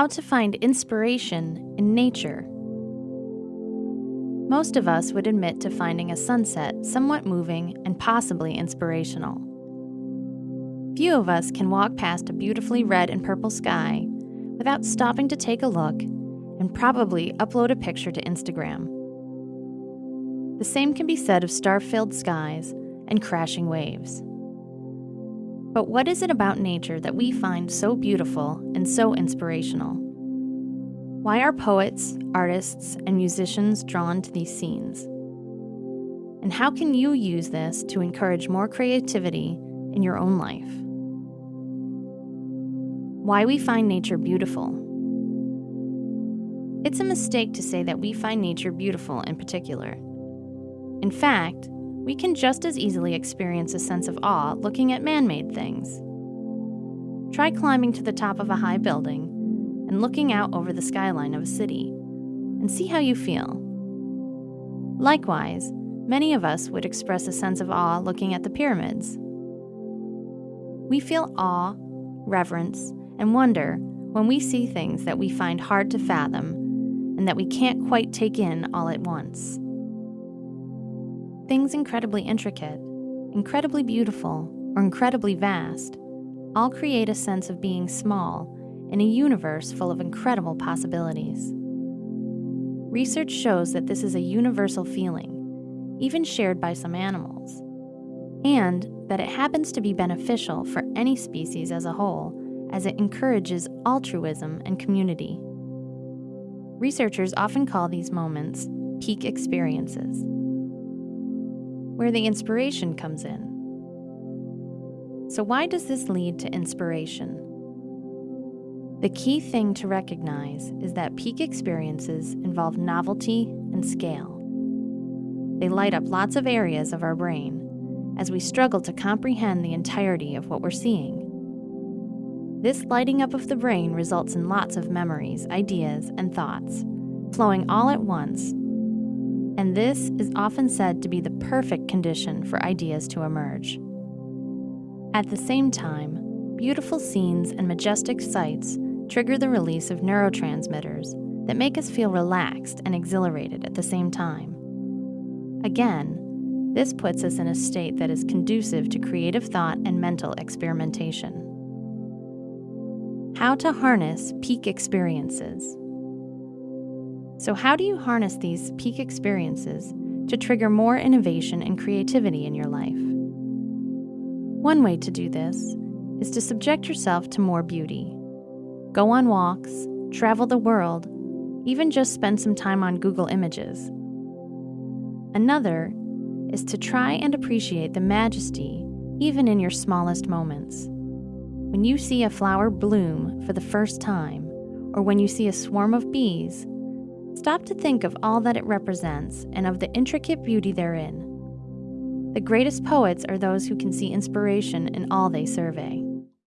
How to find inspiration in nature. Most of us would admit to finding a sunset somewhat moving and possibly inspirational. Few of us can walk past a beautifully red and purple sky without stopping to take a look and probably upload a picture to Instagram. The same can be said of star filled skies and crashing waves. But what is it about nature that we find so beautiful and so inspirational? Why are poets, artists, and musicians drawn to these scenes? And how can you use this to encourage more creativity in your own life? Why we find nature beautiful. It's a mistake to say that we find nature beautiful in particular. In fact, we can just as easily experience a sense of awe looking at man made things. Try climbing to the top of a high building and looking out over the skyline of a city, and see how you feel. Likewise, many of us would express a sense of awe looking at the pyramids. We feel awe, reverence, and wonder when we see things that we find hard to fathom and that we can't quite take in all at once. Things incredibly intricate, incredibly beautiful, or incredibly vast all create a sense of being small in a universe full of incredible possibilities. Research shows that this is a universal feeling, even shared by some animals, and that it happens to be beneficial for any species as a whole, as it encourages altruism and community. Researchers often call these moments peak experiences where the inspiration comes in. So, why does this lead to inspiration? The key thing to recognize is that peak experiences involve novelty and scale. They light up lots of areas of our brain as we struggle to comprehend the entirety of what we're seeing. This lighting up of the brain results in lots of memories, ideas, and thoughts, flowing all at once and this is often said to be the perfect condition for ideas to emerge. At the same time, beautiful scenes and majestic sights trigger the release of neurotransmitters that make us feel relaxed and exhilarated at the same time. Again, this puts us in a state that is conducive to creative thought and mental experimentation. How to harness peak experiences. So, how do you harness these peak experiences to trigger more innovation and creativity in your life? One way to do this is to subject yourself to more beauty. Go on walks, travel the world, even just spend some time on Google Images. Another is to try and appreciate the majesty even in your smallest moments. When you see a flower bloom for the first time, or when you see a swarm of bees, Stop to think of all that it represents and of the intricate beauty therein. The greatest poets are those who can see inspiration in all they survey.